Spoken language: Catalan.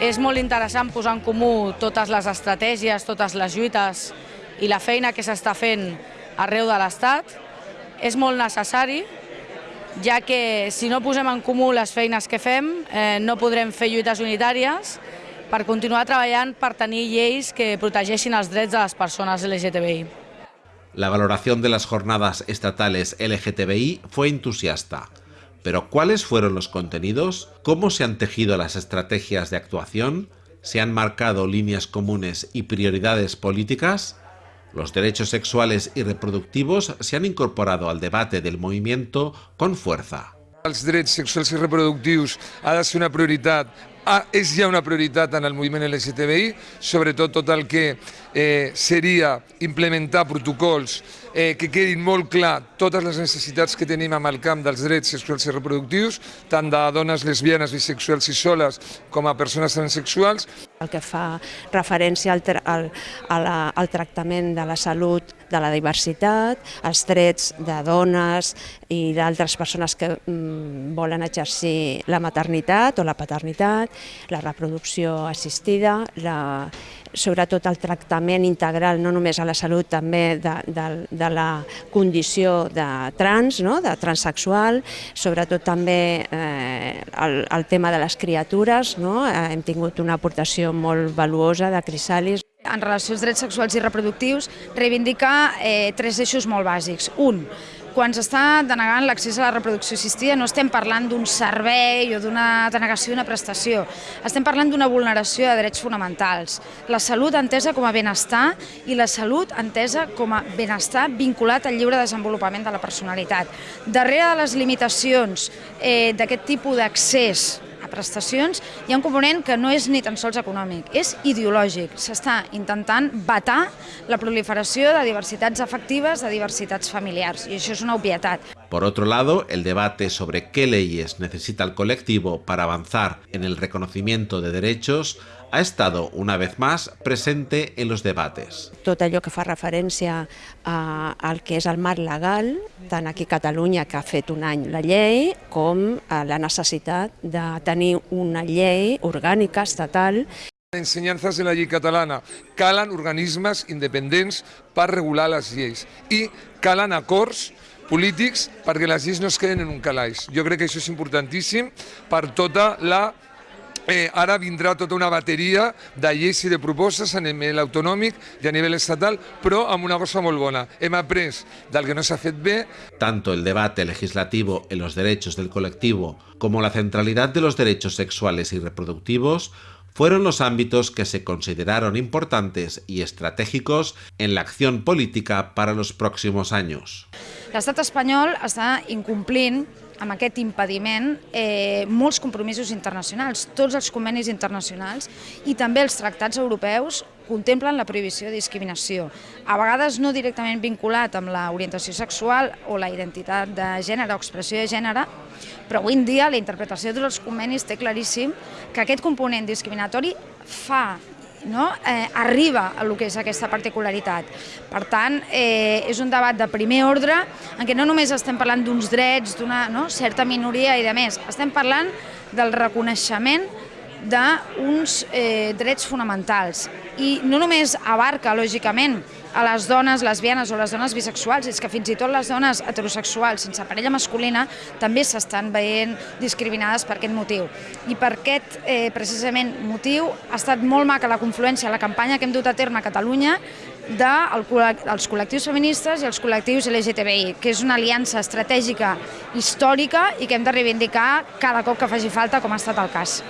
És molt interessant posar en comú totes les estratègies, totes les lluites i la feina que s'està fent arreu de l'Estat. És molt necessari, ja que si no posem en comú les feines que fem, eh, no podrem fer lluites unitàries per continuar treballant per tenir lleis que protegeixin els drets de les persones LGTBI. La valoración de las jornadas estatales LGTBI fue entusiasta. Pero ¿cuáles fueron los contenidos? ¿Cómo se han tejido las estrategias de actuación? ¿Se han marcado líneas comunes y prioridades políticas? Los derechos sexuales y reproductivos se han incorporado al debate del movimiento con fuerza. Els drets sexuals i reproductius ha de ser una prioritat ah, és ja una prioritat en el moviment LGTBI, sobretot tot el que eh, seria implementar protocols eh, que quedin molt clar totes les necessitats que tenim amb el camp dels drets sexuals i reproductius, tant de dones lesbianes, bisexuals i soles com a persones transsexuals. El que fa referència al, al, al tractament de la salut de la diversitat, els drets de dones i d'altres persones que mm, volen exercir la maternitat o la paternitat, la reproducció assistida, la, sobretot el tractament integral, no només a la salut, també de, de, de la condició de trans, no? de transsexual, sobretot també eh, el, el tema de les criatures, no? eh, hem tingut una aportació molt valuosa de Crisalis. En relació als drets sexuals i reproductius, reivindica eh, tres eixos molt bàsics. Un, quan s'està denegant l'accés a la reproducció assistida no estem parlant d'un servei o d'una denegació d'una prestació, estem parlant d'una vulneració de drets fonamentals. La salut entesa com a benestar i la salut entesa com a benestar vinculat al lliure desenvolupament de la personalitat. Darrere de les limitacions eh, d'aquest tipus d'accés prestacions, hi ha un component que no és ni tan sols econòmic, és ideològic. S'està intentant vetar la proliferació de diversitats afectives, de diversitats familiars, i això és una obvietat. Por otro lado, el debate sobre qué leyes necesita el colectivo para avanzar en el reconocimiento de derechos ha estado una vez más presente en los debates. Tot allò que fa referència a, al que és el marc legal, tant aquí a Catalunya, que ha fet un any la llei, com a la necessitat de tenir una llei orgànica, estatal, ensenyances de la llei catalana. Calen organismes independents per regular les lleis i calen acords polítics perquè les lleis no es queden en un calaix. Jo crec que això és importantíssim per tota la Eh, ara vindrà tota una bateria de lleis i de propostes a nivell autonòmic i a nivell estatal, però amb una cosa molt bona. Hem après del que no s'ha fet bé. Tanto el debate legislativo en los derechos del colectivo como la centralidad de los derechos sexuales y reproductivos fueron los ámbitos que se consideraron importantes y estratégicos en la acción política para los próximos años. L'estat espanyol està incomplint amb aquest impediment eh, molts compromisos internacionals, tots els convenis internacionals i també els tractats europeus contemplen la prohibició de discriminació. A vegades no directament vinculat amb l'orientació sexual o la identitat de gènere o expressió de gènere, però avui en dia la interpretació dels convenis té claríssim que aquest component discriminatori fa no? eh, arriba a lo que és aquesta particularitat. Per tant, eh, és un debat de primer ordre en què no només estem parlant d'uns drets, d'una no? certa minoria i de més, estem parlant del reconeixement d'uns eh, drets fonamentals. I no només abarca, lògicament, a les dones lesbianes o les dones bisexuals, és que fins i tot les dones heterosexuals sense parella masculina també s'estan veient discriminades per aquest motiu. I per aquest, eh, precisament, motiu ha estat molt maca la confluència, la campanya que hem dut a terme a Catalunya dels col·lectius feministes i els col·lectius LGTBI, que és una aliança estratègica històrica i que hem de reivindicar cada cop que faci falta, com ha estat el cas.